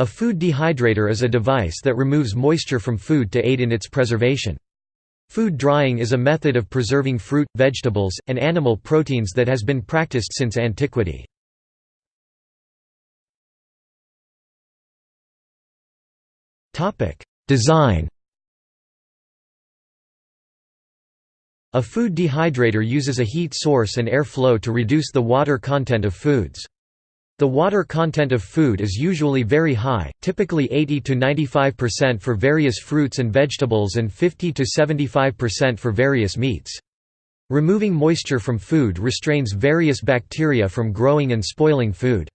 A food dehydrator is a device that removes moisture from food to aid in its preservation. Food drying is a method of preserving fruit, vegetables, and animal proteins that has been practiced since antiquity. Design A food dehydrator uses a heat source and air flow to reduce the water content of foods. The water content of food is usually very high, typically 80 to 95% for various fruits and vegetables and 50 to 75% for various meats. Removing moisture from food restrains various bacteria from growing and spoiling food.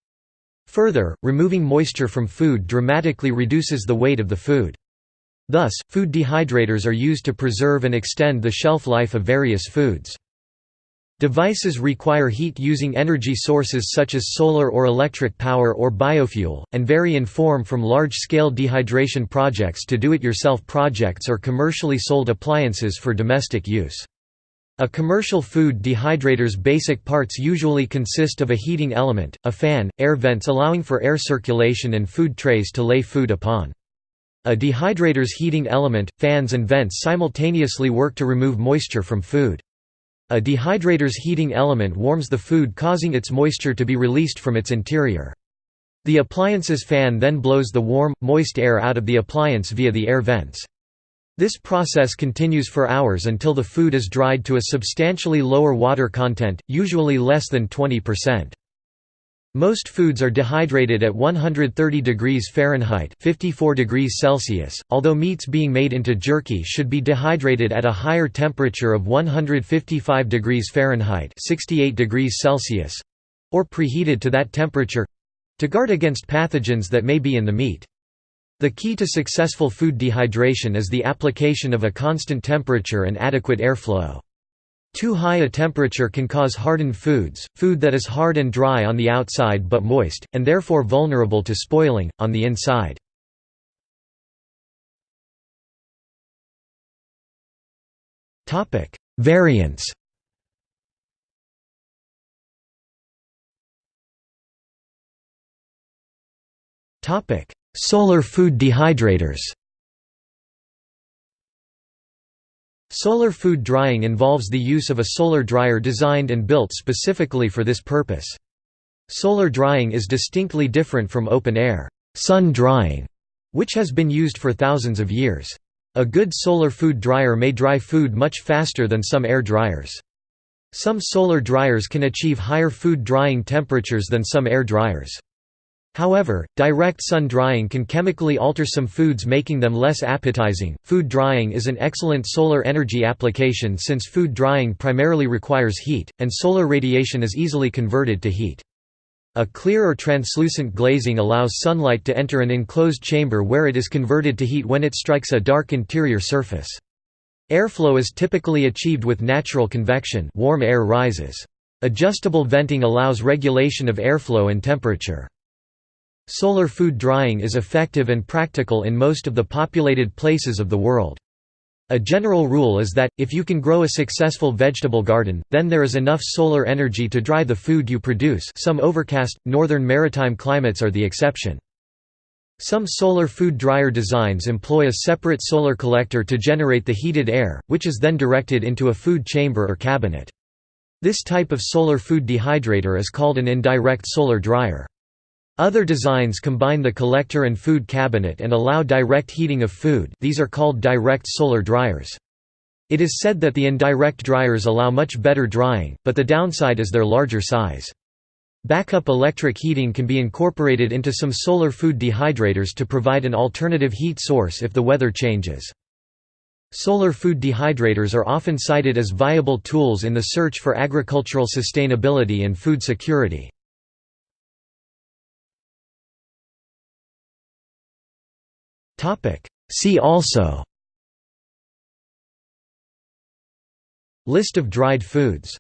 Further, removing moisture from food dramatically reduces the weight of the food. Thus, food dehydrators are used to preserve and extend the shelf life of various foods. Devices require heat using energy sources such as solar or electric power or biofuel, and vary in form from large-scale dehydration projects to do-it-yourself projects or commercially sold appliances for domestic use. A commercial food dehydrator's basic parts usually consist of a heating element, a fan, air vents allowing for air circulation and food trays to lay food upon. A dehydrator's heating element, fans and vents simultaneously work to remove moisture from food. A dehydrator's heating element warms the food causing its moisture to be released from its interior. The appliance's fan then blows the warm, moist air out of the appliance via the air vents. This process continues for hours until the food is dried to a substantially lower water content, usually less than 20%. Most foods are dehydrated at 130 degrees Fahrenheit 54 degrees Celsius, although meats being made into jerky should be dehydrated at a higher temperature of 155 degrees Fahrenheit 68 degrees Celsius or preheated to that temperature to guard against pathogens that may be in the meat. The key to successful food dehydration is the application of a constant temperature and adequate airflow. Too high a temperature can cause hardened foods, food that is hard and dry on the outside but moist, and therefore vulnerable to spoiling, on the inside. Variants Solar food dehydrators Solar food drying involves the use of a solar dryer designed and built specifically for this purpose. Solar drying is distinctly different from open-air sun drying, which has been used for thousands of years. A good solar food dryer may dry food much faster than some air dryers. Some solar dryers can achieve higher food drying temperatures than some air dryers. However, direct sun drying can chemically alter some foods making them less appetizing. Food drying is an excellent solar energy application since food drying primarily requires heat, and solar radiation is easily converted to heat. A clear or translucent glazing allows sunlight to enter an enclosed chamber where it is converted to heat when it strikes a dark interior surface. Airflow is typically achieved with natural convection warm air rises. Adjustable venting allows regulation of airflow and temperature. Solar food drying is effective and practical in most of the populated places of the world. A general rule is that, if you can grow a successful vegetable garden, then there is enough solar energy to dry the food you produce some overcast, northern maritime climates are the exception. Some solar food dryer designs employ a separate solar collector to generate the heated air, which is then directed into a food chamber or cabinet. This type of solar food dehydrator is called an indirect solar dryer. Other designs combine the collector and food cabinet and allow direct heating of food these are called direct solar dryers. It is said that the indirect dryers allow much better drying, but the downside is their larger size. Backup electric heating can be incorporated into some solar food dehydrators to provide an alternative heat source if the weather changes. Solar food dehydrators are often cited as viable tools in the search for agricultural sustainability and food security. See also. List of dried foods